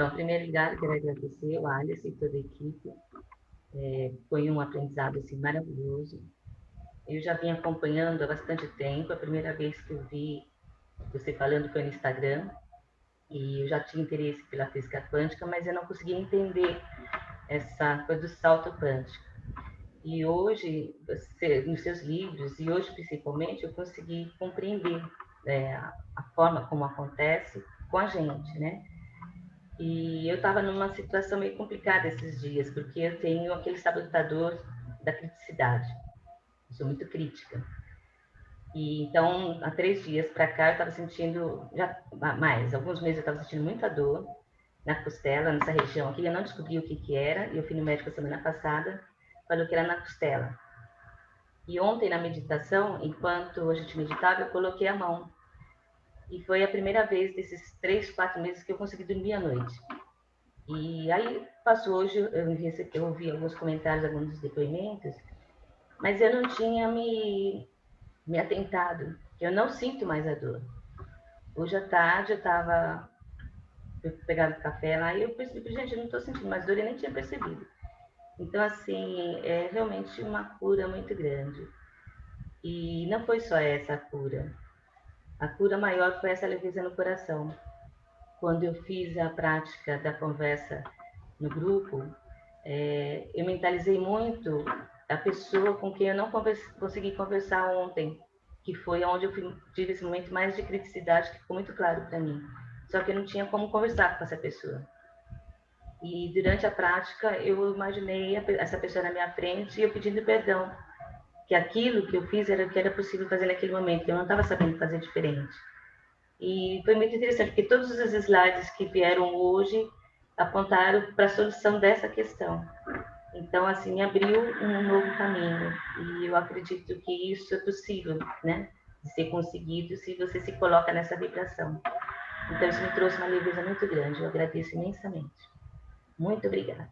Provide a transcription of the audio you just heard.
Então, em primeiro lugar, quero agradecer o Alice e toda a equipe. É, foi um aprendizado assim, maravilhoso. Eu já vim acompanhando há bastante tempo. A primeira vez que eu vi você falando foi no Instagram. E eu já tinha interesse pela física quântica, mas eu não conseguia entender essa coisa do salto quântico. E hoje, você, nos seus livros, e hoje principalmente, eu consegui compreender é, a forma como acontece com a gente, né? E eu estava numa situação meio complicada esses dias, porque eu tenho aquele sabotador da criticidade. Eu sou muito crítica. E então, há três dias para cá, eu estava sentindo, já mais, alguns meses eu estava sentindo muita dor na costela, nessa região aqui. Eu não descobri o que, que era, e eu fui no médico semana passada, falou que era na costela. E ontem, na meditação, enquanto a gente meditava, eu coloquei a mão e foi a primeira vez desses três, quatro meses que eu consegui dormir à noite. E aí passou hoje, eu, recebi, eu ouvi alguns comentários, alguns depoimentos, mas eu não tinha me, me atentado, eu não sinto mais a dor. Hoje à tarde eu estava pegando café lá e eu percebi, gente, eu não estou sentindo mais dor e nem tinha percebido. Então, assim, é realmente uma cura muito grande. E não foi só essa cura. A cura maior foi essa leveza no coração. Quando eu fiz a prática da conversa no grupo, é, eu mentalizei muito a pessoa com quem eu não converse, consegui conversar ontem, que foi onde eu tive esse momento mais de criticidade, que ficou muito claro para mim. Só que eu não tinha como conversar com essa pessoa. E durante a prática, eu imaginei essa pessoa na minha frente e eu pedindo perdão que aquilo que eu fiz era o que era possível fazer naquele momento, eu não estava sabendo fazer diferente. E foi muito interessante, porque todos os slides que vieram hoje apontaram para a solução dessa questão. Então, assim, abriu um novo caminho. E eu acredito que isso é possível, né? De ser conseguido se você se coloca nessa vibração. Então, isso me trouxe uma leveza muito grande. Eu agradeço imensamente. Muito obrigada.